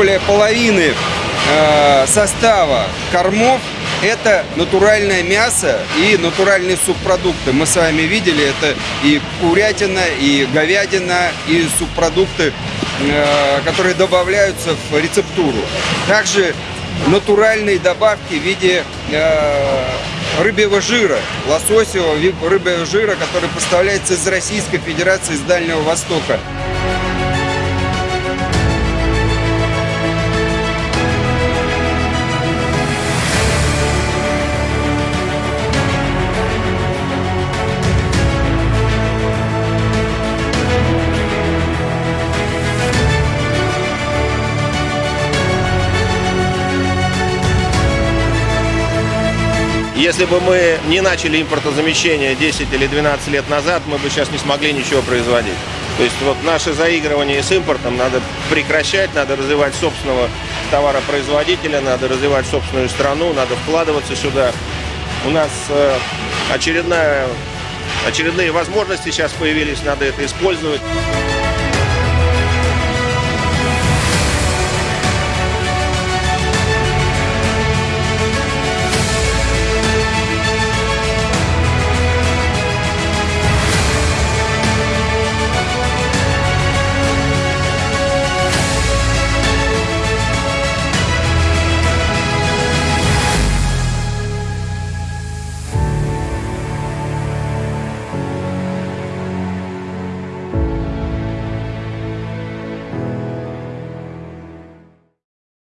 более половины э, состава кормов это натуральное мясо и натуральные субпродукты. Мы с вами видели, это и курятина, и говядина, и субпродукты, э, которые добавляются в рецептуру. Также натуральные добавки в виде э, рыбьего жира, лососевого рыбьего жира, который поставляется из Российской Федерации, из Дальнего Востока. Если бы мы не начали импортозамещение 10 или 12 лет назад, мы бы сейчас не смогли ничего производить. То есть вот наше заигрывание с импортом надо прекращать, надо развивать собственного товаропроизводителя, надо развивать собственную страну, надо вкладываться сюда. У нас э, очередная, очередные возможности сейчас появились, надо это использовать.